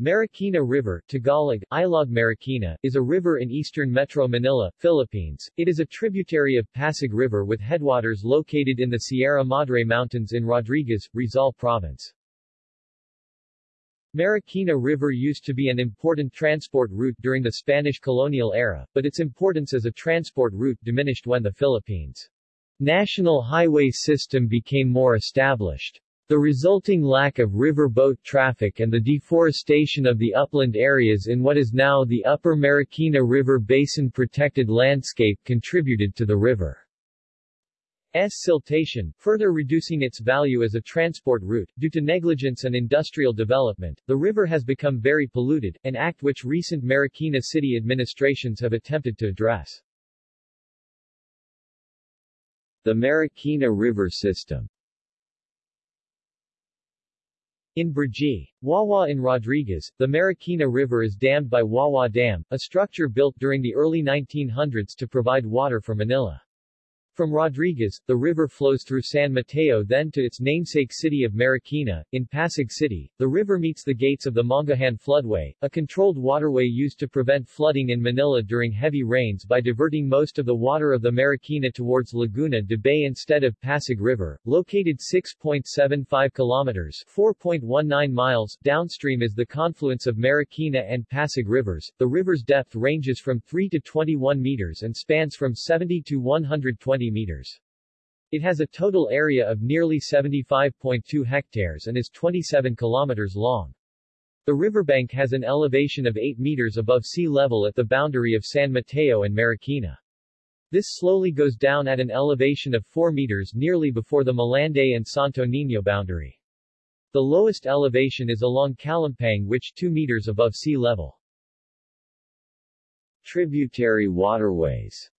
Marikina River Tagalog, Ilog Marikina, is a river in eastern Metro Manila, Philippines. It is a tributary of Pasig River with headwaters located in the Sierra Madre Mountains in Rodriguez, Rizal Province. Marikina River used to be an important transport route during the Spanish colonial era, but its importance as a transport route diminished when the Philippines' national highway system became more established. The resulting lack of river boat traffic and the deforestation of the upland areas in what is now the Upper Marikina River Basin protected landscape contributed to the river's siltation, further reducing its value as a transport route. Due to negligence and industrial development, the river has become very polluted, an act which recent Marikina city administrations have attempted to address. The Marikina River System in Brgy, Wawa in Rodriguez, the Marikina River is dammed by Wawa Dam, a structure built during the early 1900s to provide water for Manila. From Rodriguez, the river flows through San Mateo then to its namesake city of Marikina. In Pasig City, the river meets the gates of the Mangahan floodway, a controlled waterway used to prevent flooding in Manila during heavy rains by diverting most of the water of the Marikina towards Laguna de Bay instead of Pasig River. Located 6.75 kilometers 4.19 miles downstream is the confluence of Marikina and Pasig rivers. The river's depth ranges from 3 to 21 meters and spans from 70 to 120 meters. It has a total area of nearly 75.2 hectares and is 27 kilometers long. The riverbank has an elevation of 8 meters above sea level at the boundary of San Mateo and Marikina. This slowly goes down at an elevation of 4 meters nearly before the Malanday and Santo Niño boundary. The lowest elevation is along Calumpang which 2 meters above sea level. Tributary waterways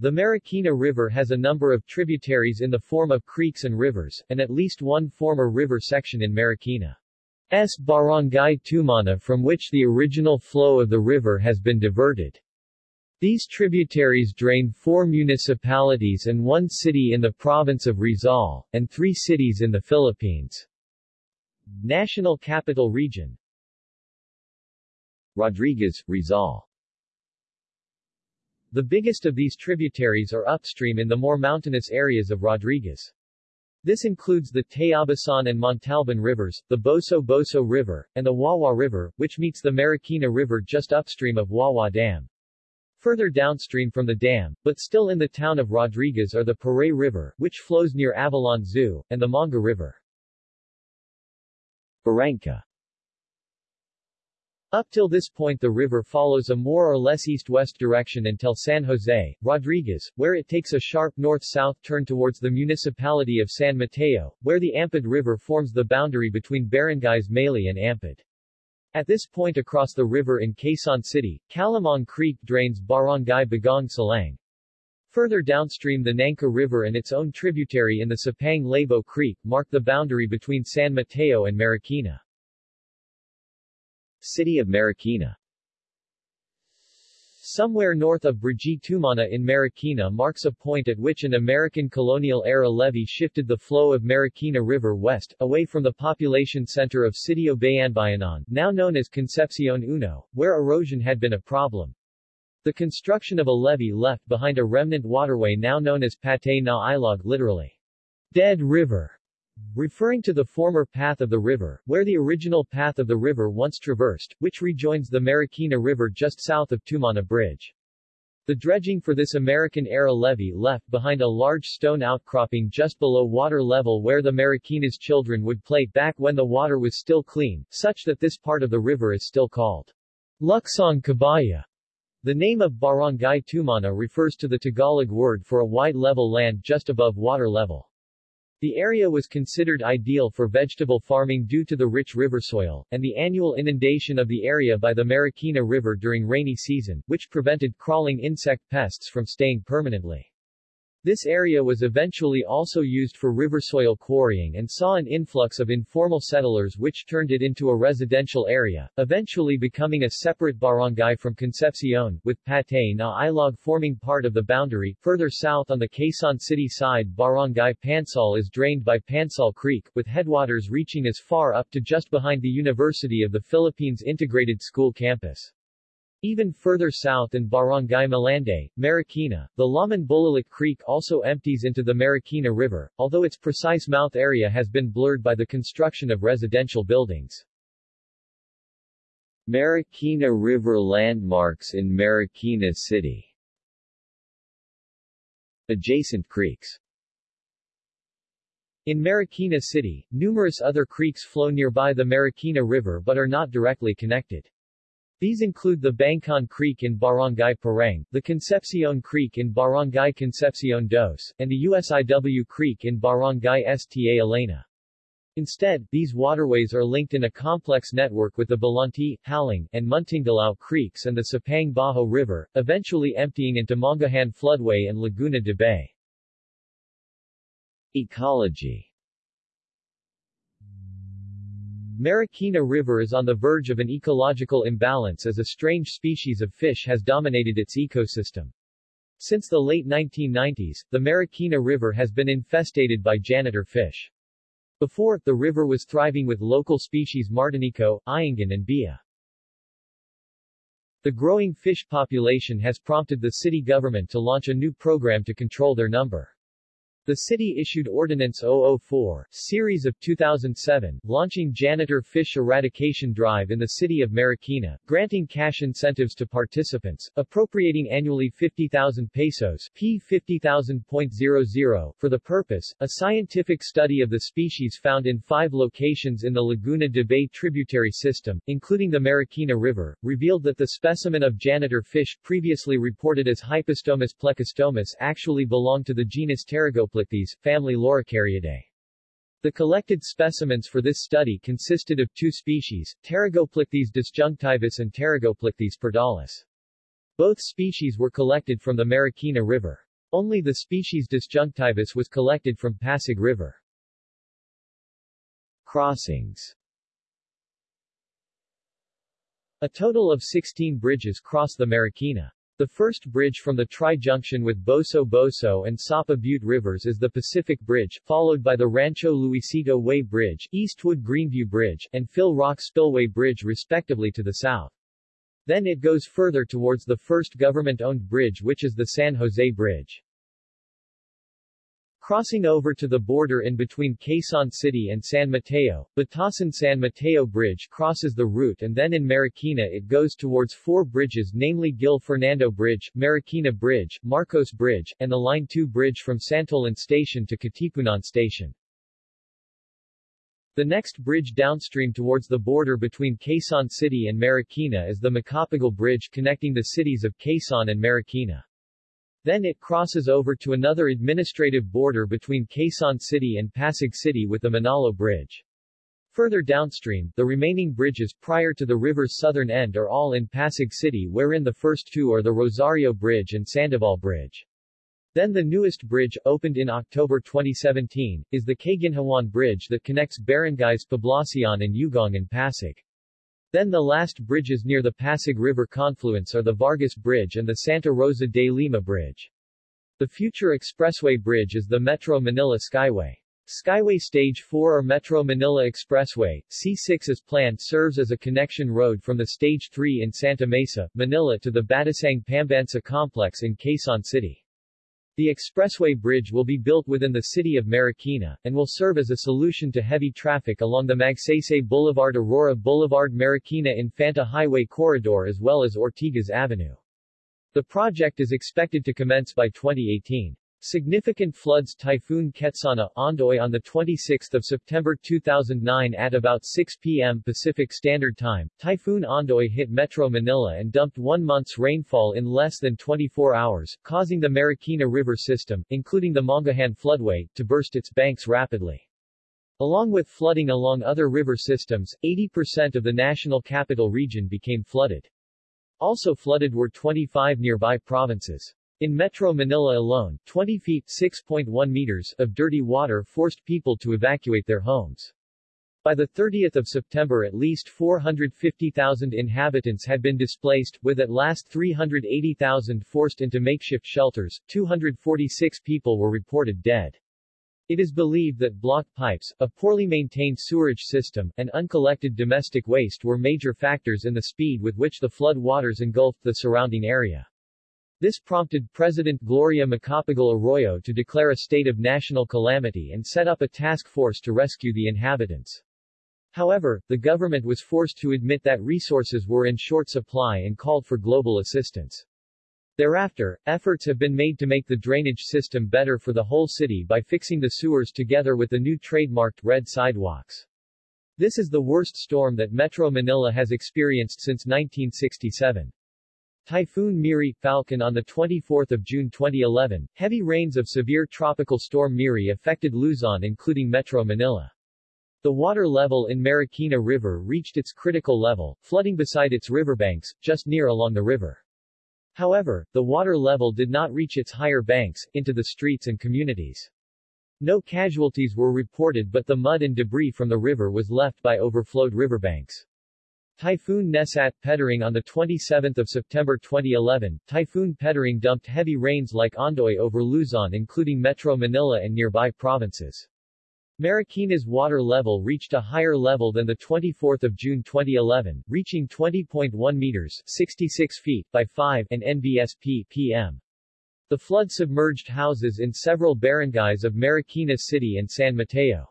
the Marikina River has a number of tributaries in the form of creeks and rivers, and at least one former river section in Marikina's Barangay Tumana from which the original flow of the river has been diverted. These tributaries drain four municipalities and one city in the province of Rizal, and three cities in the Philippines. National Capital Region Rodriguez, Rizal the biggest of these tributaries are upstream in the more mountainous areas of Rodriguez. This includes the Tayabasan and Montalban rivers, the Boso-Boso River, and the Wawa River, which meets the Marikina River just upstream of Wawa Dam. Further downstream from the dam, but still in the town of Rodriguez are the Paray River, which flows near Avilon Zoo, and the Manga River. Barranca up till this point the river follows a more or less east-west direction until San Jose, Rodriguez, where it takes a sharp north-south turn towards the municipality of San Mateo, where the Ampid River forms the boundary between barangays Mali and Ampid. At this point across the river in Quezon City, Calamong Creek drains Barangay Bagong Salang. Further downstream the Nangka River and its own tributary in the Sapang Labo Creek mark the boundary between San Mateo and Marikina. City of Marikina Somewhere north of Brgy Tumana in Marikina marks a point at which an American colonial-era levee shifted the flow of Marikina River west, away from the population center of Sitio Bayanbayanan, now known as Concepcion Uno, where erosion had been a problem. The construction of a levee left behind a remnant waterway now known as Patay na Ilog literally, Dead River, referring to the former path of the river, where the original path of the river once traversed, which rejoins the Marikina River just south of Tumana Bridge. The dredging for this American-era levee left behind a large stone outcropping just below water level where the Marikina's children would play back when the water was still clean, such that this part of the river is still called Luksong Kabaya. The name of Barangay Tumana refers to the Tagalog word for a wide level land just above water level. The area was considered ideal for vegetable farming due to the rich river soil, and the annual inundation of the area by the Marikina River during rainy season, which prevented crawling insect pests from staying permanently. This area was eventually also used for river soil quarrying and saw an influx of informal settlers which turned it into a residential area, eventually becoming a separate barangay from Concepcion, with Patay na Ilog forming part of the boundary. Further south on the Quezon City side Barangay Pansal is drained by Pansal Creek, with headwaters reaching as far up to just behind the University of the Philippines Integrated School campus. Even further south in Barangay Malanday, Marikina, the Laman Bulalik Creek also empties into the Marikina River, although its precise mouth area has been blurred by the construction of residential buildings. Marikina River landmarks in Marikina City Adjacent creeks in Marikina City, numerous other creeks flow nearby the Marikina River but are not directly connected. These include the Bangkon Creek in Barangay Parang, the Concepcion Creek in Barangay Concepcion Dos, and the USIW Creek in Barangay Sta Elena. Instead, these waterways are linked in a complex network with the Balanti, Haling, and Muntingalao creeks and the Sapang Baho River, eventually emptying into Mangahan Floodway and Laguna de Bay. Ecology Marikina River is on the verge of an ecological imbalance as a strange species of fish has dominated its ecosystem. Since the late 1990s, the Marikina River has been infestated by janitor fish. Before, the river was thriving with local species Martinico, Iangan and Bia. The growing fish population has prompted the city government to launch a new program to control their number. The city issued Ordinance 004, series of 2007, launching Janitor Fish Eradication Drive in the city of Marikina, granting cash incentives to participants, appropriating annually 50,000 pesos P 50,000.00 for the purpose. A scientific study of the species found in five locations in the Laguna de Bay tributary system, including the Marikina River, revealed that the specimen of janitor fish previously reported as Hypostomus plecostomus actually belonged to the genus Family Loricariidae. The collected specimens for this study consisted of two species, Pterygoplichthys disjunctivus and Pterygoplichthys pardalis. Both species were collected from the Marikina River. Only the species disjunctivus was collected from Pasig River. Crossings A total of 16 bridges cross the Marikina. The first bridge from the tri-junction with Boso Boso and Sapa Butte rivers is the Pacific Bridge, followed by the Rancho Luisito Way Bridge, Eastwood Greenview Bridge, and Phil Rock Spillway Bridge respectively to the south. Then it goes further towards the first government-owned bridge which is the San Jose Bridge. Crossing over to the border in between Quezon City and San Mateo, Batasan-San Mateo Bridge crosses the route and then in Marikina it goes towards four bridges namely Gil Fernando Bridge, Marikina Bridge, Marcos Bridge, and the Line 2 Bridge from Santolan Station to Katipunan Station. The next bridge downstream towards the border between Quezon City and Marikina is the Macapagal Bridge connecting the cities of Quezon and Marikina. Then it crosses over to another administrative border between Quezon City and Pasig City with the Manalo Bridge. Further downstream, the remaining bridges prior to the river's southern end are all in Pasig City wherein the first two are the Rosario Bridge and Sandoval Bridge. Then the newest bridge, opened in October 2017, is the Kaginhawaan Bridge that connects barangays Poblacion and Ugong and Pasig. Then the last bridges near the Pasig River confluence are the Vargas Bridge and the Santa Rosa de Lima Bridge. The future expressway bridge is the Metro Manila Skyway. Skyway Stage 4 or Metro Manila Expressway, C6 as planned serves as a connection road from the Stage 3 in Santa Mesa, Manila to the Batasang Pambansa complex in Quezon City. The expressway bridge will be built within the city of Marikina, and will serve as a solution to heavy traffic along the Magsaysay Boulevard Aurora Boulevard Marikina Infanta Highway Corridor as well as Ortigas Avenue. The project is expected to commence by 2018. Significant floods Typhoon Ketsana, Ondoy on 26 September 2009 at about 6 p.m. Pacific Standard Time, Typhoon Ondoy hit Metro Manila and dumped one month's rainfall in less than 24 hours, causing the Marikina River system, including the Mangahan floodway, to burst its banks rapidly. Along with flooding along other river systems, 80% of the national capital region became flooded. Also flooded were 25 nearby provinces. In Metro Manila alone, 20 feet 6.1 meters of dirty water forced people to evacuate their homes. By the 30th of September at least 450,000 inhabitants had been displaced, with at last 380,000 forced into makeshift shelters, 246 people were reported dead. It is believed that blocked pipes, a poorly maintained sewerage system, and uncollected domestic waste were major factors in the speed with which the flood waters engulfed the surrounding area. This prompted President Gloria Macapagal Arroyo to declare a state of national calamity and set up a task force to rescue the inhabitants. However, the government was forced to admit that resources were in short supply and called for global assistance. Thereafter, efforts have been made to make the drainage system better for the whole city by fixing the sewers together with the new trademarked red sidewalks. This is the worst storm that Metro Manila has experienced since 1967. Typhoon Meari Falcon on 24 June 2011, heavy rains of severe tropical storm Meari affected Luzon including Metro Manila. The water level in Marikina River reached its critical level, flooding beside its riverbanks, just near along the river. However, the water level did not reach its higher banks, into the streets and communities. No casualties were reported but the mud and debris from the river was left by overflowed riverbanks. Typhoon Nesat Pedring on 27 September 2011, Typhoon Pedring dumped heavy rains like Ondoy over Luzon including Metro Manila and nearby provinces. Marikina's water level reached a higher level than the 24th of June 2011, reaching 20.1 meters 66 feet by 5 and NBSP PM. The flood submerged houses in several barangays of Marikina City and San Mateo.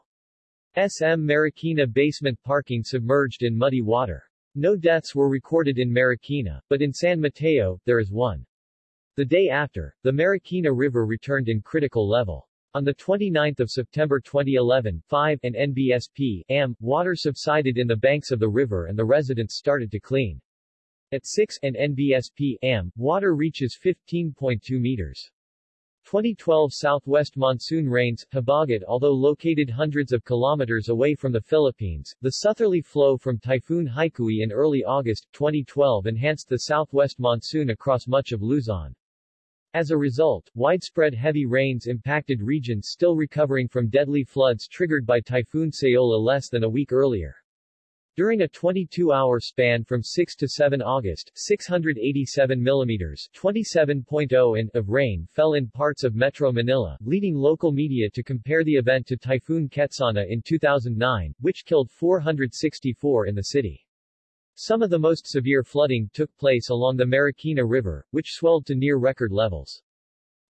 SM Marikina basement parking submerged in muddy water. No deaths were recorded in Marikina, but in San Mateo, there is one. The day after, the Marikina River returned in critical level. On 29 September 2011, 5 and NBSP AM, water subsided in the banks of the river and the residents started to clean. At 6 and NBSP AM, water reaches 15.2 meters. 2012 southwest monsoon rains, Habagat Although located hundreds of kilometers away from the Philippines, the southerly flow from Typhoon Haikui in early August, 2012 enhanced the southwest monsoon across much of Luzon. As a result, widespread heavy rains impacted regions still recovering from deadly floods triggered by Typhoon Saola less than a week earlier. During a 22-hour span from 6 to 7 August, 687 millimeters (27.0 in) of rain fell in parts of Metro Manila, leading local media to compare the event to Typhoon Ketsana in 2009, which killed 464 in the city. Some of the most severe flooding took place along the Marikina River, which swelled to near record levels.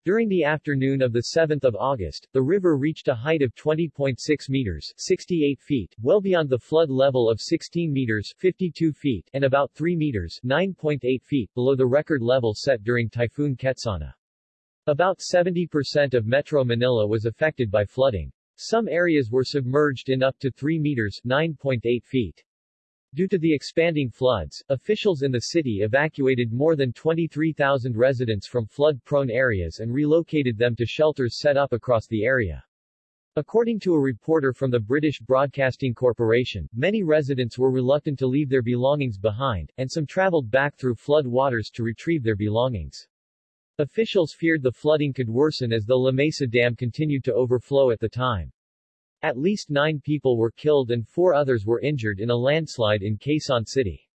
During the afternoon of 7 August, the river reached a height of 20.6 meters 68 feet, well beyond the flood level of 16 meters 52 feet, and about 3 meters 9.8 feet below the record level set during Typhoon Ketsana. About 70% of Metro Manila was affected by flooding. Some areas were submerged in up to 3 meters 9.8 feet. Due to the expanding floods, officials in the city evacuated more than 23,000 residents from flood-prone areas and relocated them to shelters set up across the area. According to a reporter from the British Broadcasting Corporation, many residents were reluctant to leave their belongings behind, and some traveled back through flood waters to retrieve their belongings. Officials feared the flooding could worsen as the La Mesa Dam continued to overflow at the time. At least nine people were killed and four others were injured in a landslide in Quezon City.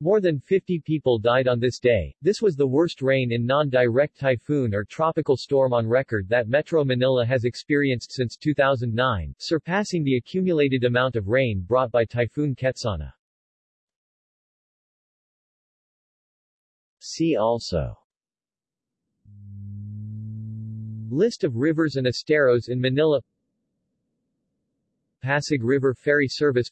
More than 50 people died on this day. This was the worst rain in non-direct typhoon or tropical storm on record that Metro Manila has experienced since 2009, surpassing the accumulated amount of rain brought by Typhoon Ketsana. See also List of rivers and esteros in Manila Pasig River Ferry Service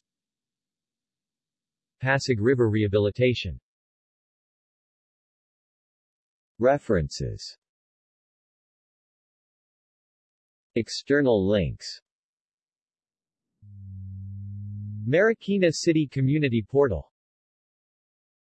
Pasig River Rehabilitation. References. External links. Marikina City Community Portal